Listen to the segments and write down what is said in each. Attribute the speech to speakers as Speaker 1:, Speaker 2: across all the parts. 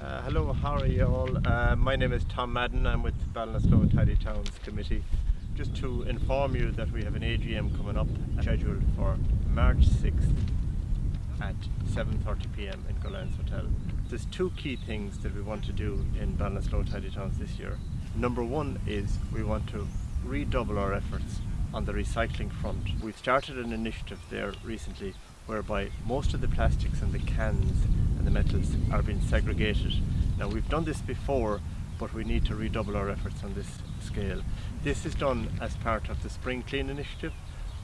Speaker 1: Uh, hello, how are you all? Uh, my name is Tom Madden. I'm with Ballinasloe Tidy Towns Committee. Just to inform you that we have an AGM coming up scheduled for March 6th at 7.30pm in Gullane's Hotel. There's two key things that we want to do in Ballinasloe Tidy Towns this year. Number one is we want to redouble our efforts on the recycling front. We've started an initiative there recently whereby most of the plastics and the cans the metals are being segregated. Now we've done this before but we need to redouble our efforts on this scale. This is done as part of the Spring Clean initiative.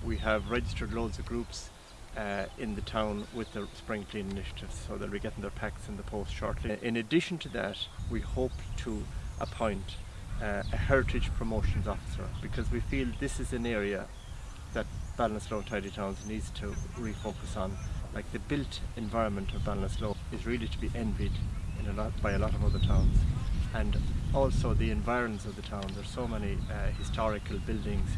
Speaker 1: We have registered loads of groups uh, in the town with the Spring Clean initiative so they'll be getting their packs in the post shortly. In addition to that we hope to appoint uh, a heritage promotions officer because we feel this is an area that Ballinasloe Tidy Towns needs to refocus on. Like the built environment of Ballinasloe is really to be envied a lot, by a lot of other towns. And also the environs of the town, there's so many uh, historical buildings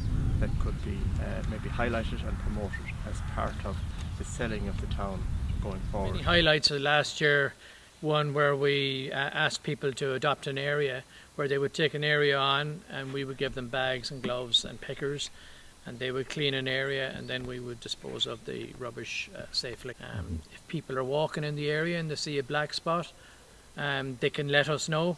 Speaker 1: that could be uh, maybe highlighted and promoted as part of the selling of the town going forward.
Speaker 2: Many highlights of last year, one where we uh, asked people to adopt an area where they would take an area on and we would give them bags and gloves and pickers and they would clean an area and then we would dispose of the rubbish uh, safely. Um, if people are walking in the area and they see a black spot, um, they can let us know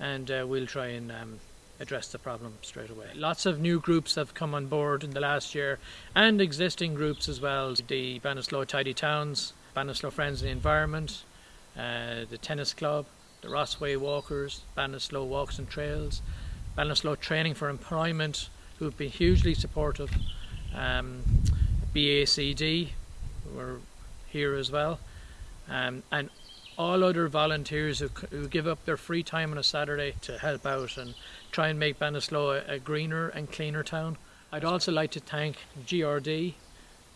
Speaker 2: and uh, we'll try and um, address the problem straight away. Lots of new groups have come on board in the last year and existing groups as well. The Ballinasloe Tidy Towns, Ballinasloe Friends of the Environment, uh, the Tennis Club, the Rossway Walkers, Ballinasloe Walks and Trails, Ballinasloe Training for Employment, who've been hugely supportive. Um, BACD, were here as well, um, and all other volunteers who, who, give up their free time on a Saturday to help out and try and make Ballinasloe a, a greener and cleaner town. I'd also like to thank GRD,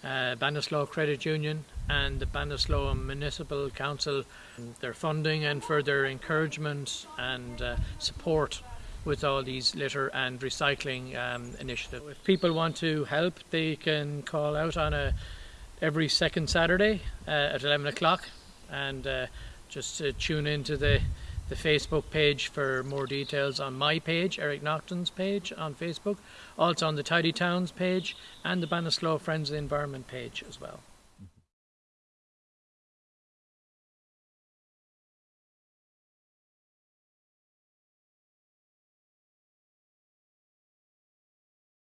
Speaker 2: uh, Ballinasloe Credit Union and the Ballinasloe Municipal Council, for their funding and for their encouragement and uh, support with all these litter and recycling um, initiatives. If people want to help, they can call out on a every second Saturday uh, at 11 o'clock and uh, just to tune into the the Facebook page for more details on my page, Eric Naughton's page on Facebook, also on the Tidy Towns page and the Ballinasloe Friends of the Environment page as well.